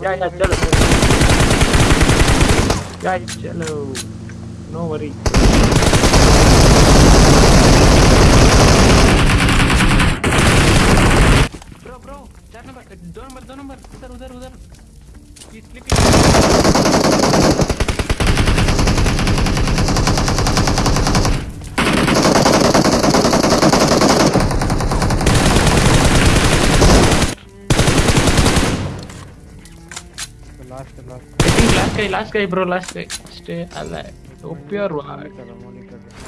Yeah, yeah, chalo. Yeah, chalo. No worry. Bro, bro, चार number, दो number, दो number, उधर, उधर, उधर. He's last last. Last guy last guy bro last guy. Stay alive. Hope you are one